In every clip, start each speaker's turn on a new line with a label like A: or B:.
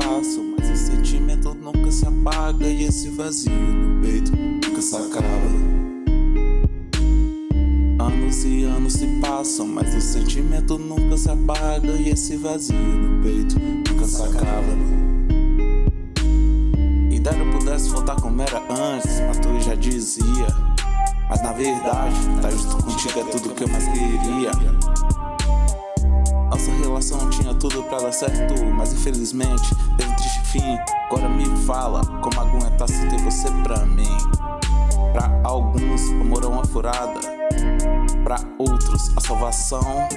A: passam, mas o sentimento nunca se apaga e esse vazio no peito nunca se acaba. Anos e anos se passam, mas o sentimento nunca se apaga e esse vazio no peito nunca se acaba. E eu pudesse voltar como era antes, mas tu já dizia. Mas na verdade, tá junto contigo é tudo que eu mais queria. Nossa relação tudo pra dar certo Mas infelizmente teve um triste fim. Agora me fala como aguentar se ter você pra mim? Pra alguns amor é uma furada. Pra outros a salvação.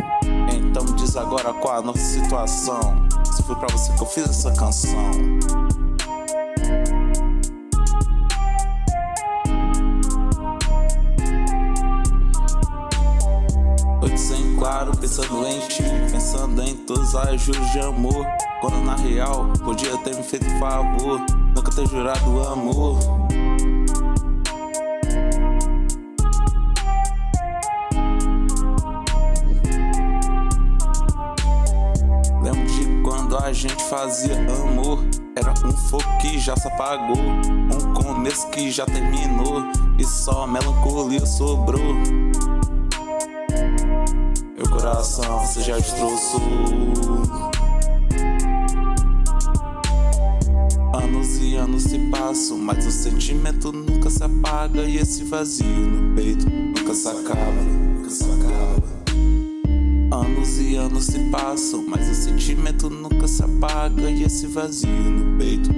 A: Então diz agora qual a nossa situação. Se foi pra você que eu fiz essa canção pensando em ti Pensando em todos as juros de amor. Quando na real, podia ter me feito favor Nunca ter jurado amor. Lembro de quando a gente fazia amor. Era um fogo que já se apagou Um começo que já terminou E só melancolia sobrou coração você já destroçou Anos e anos se passam, mas o sentimento nunca se apaga E esse vazio no peito nunca se acaba, nunca se acaba. Anos e anos se passam, mas o sentimento nunca se apaga E esse vazio no peito